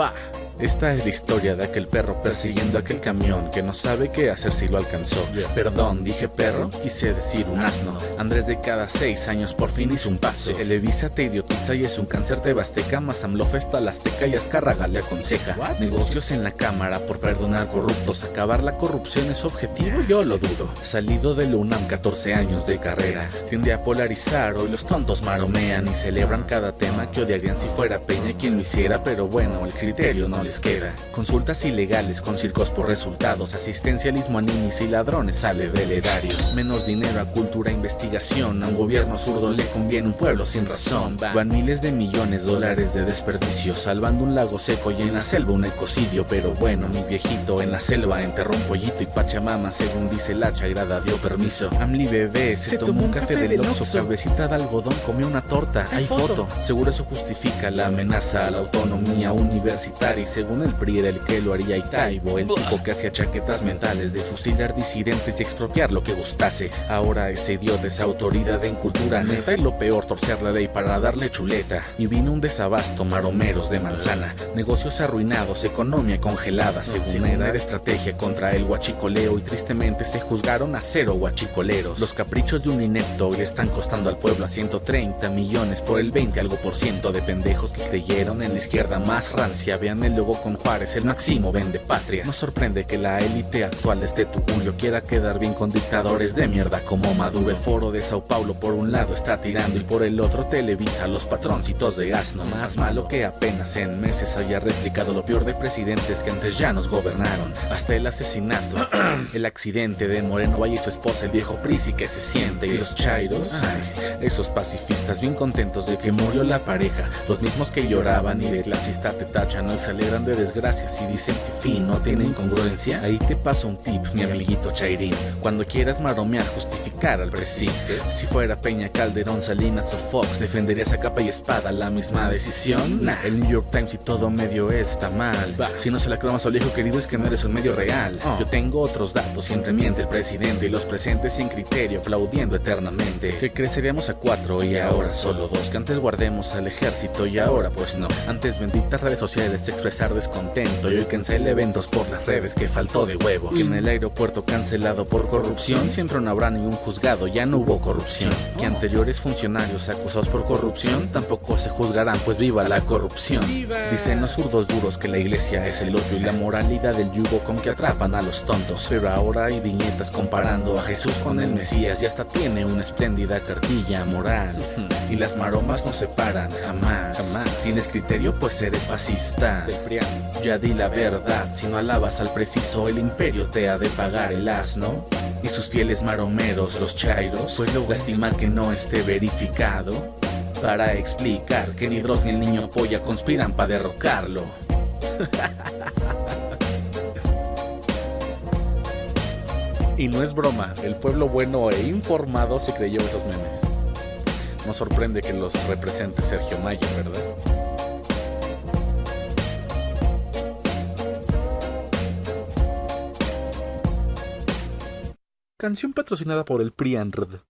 berubah. Esta es la historia de aquel perro persiguiendo aquel camión que no sabe qué hacer si lo alcanzó. Perdón, dije perro, quise decir un asno. Andrés de cada seis años por fin hizo un paso. Televisa te idiotiza y es un cáncer de Basteca. Mazamlo festa la Azteca y Azcárraga le aconseja. Negocios en la cámara por perdonar corruptos. Acabar la corrupción es objetivo, yo lo dudo. Salido de UNAM, 14 años de carrera. Tiende a polarizar, hoy los tontos maromean y celebran cada tema que odiarían si fuera Peña quien lo hiciera. Pero bueno, el criterio no les queda. Consultas ilegales con circos por resultados, asistencialismo a niños y ladrones sale del erario. Menos dinero a cultura e investigación, a un gobierno zurdo le conviene un pueblo sin razón. Van miles de millones de dólares de desperdicio, salvando un lago seco y en la selva un ecocidio. Pero bueno, mi viejito en la selva enterró un pollito y Pachamama, según dice la chairada, dio permiso. Amli bebé se, tomó un café del Oxxo, cabecita de algodón, comió una torta. Hay foto, seguro eso justifica la amenaza a la autonomía universitaria y según el PRI era el que lo haría y Taibo, el tipo que hacía chaquetas mentales de fusilar disidentes y expropiar lo que gustase. Ahora ese idiota es autoridad en cultura neta y lo peor torcer la ley para darle chuleta. Y vino un desabasto, maromeros de manzana, negocios arruinados, economía congelada, según era estrategia contra el huachicoleo y tristemente se juzgaron a cero huachicoleros. Los caprichos de un inepto hoy están costando al pueblo a 130 millones por el 20 algo por ciento de pendejos que creyeron en la izquierda más rancia. Vean el logo con Juárez, el máximo vende patria. No sorprende que la élite actual de este tuyo quiera quedar bien con dictadores de mierda como Maduro. El foro de Sao Paulo por un lado está tirando y por el otro Televisa los patroncitos de asno. Más malo que apenas en meses haya replicado lo peor de presidentes que antes ya nos gobernaron. Hasta el asesinato, el accidente de Moreno Valle y su esposa, el viejo Prisi que se siente y los chairos. Ay, esos pacifistas bien contentos de que murió la pareja. Los mismos que lloraban y de clasista te tachan hoy se alegran de desgracias y dicen fin no tienen congruencia. Ahí te paso un tip, mi amiguito Chairín. Cuando quieras maromear, justificar al presidente. Si fuera Peña, Calderón, Salinas o Fox, ¿defenderías a capa y espada la misma decisión? Nah, el New York Times y todo medio está mal. Si no se la cromas al viejo querido es que no eres un medio real. Yo tengo otros datos, siempre miente el presidente y los presentes sin criterio, aplaudiendo eternamente. Que creceríamos a cuatro y ahora solo dos. Que antes guardemos al ejército y ahora pues no. Antes benditas redes sociales expresar descontento y hoy cancela eventos por las redes que faltó de huevos. Que en el aeropuerto cancelado por corrupción siempre no habrá ningún juzgado, ya no hubo corrupción. Que anteriores funcionarios acusados por corrupción tampoco se juzgarán, pues viva la corrupción. Dicen los zurdos duros que la iglesia es el odio y la moralidad del yugo con que atrapan a los tontos. Pero ahora hay viñetas comparando a Jesús con el Mesías y hasta tiene una espléndida cartilla moral. Y las maromas no se paran, jamás. Jamás. ¿Tienes criterio? Pues eres fascista. Ya di la verdad, si no alabas al preciso, el imperio te ha de pagar el asno. Y sus fieles maromeros, los chairos, pues luego estima que no esté verificado. Para explicar que ni Dross ni el niño polla conspiran para derrocarlo. Y no es broma, el pueblo bueno e informado se creyó esos memes. No sorprende que los represente Sergio Mayo, ¿verdad? Canción patrocinada por el PRIANRD.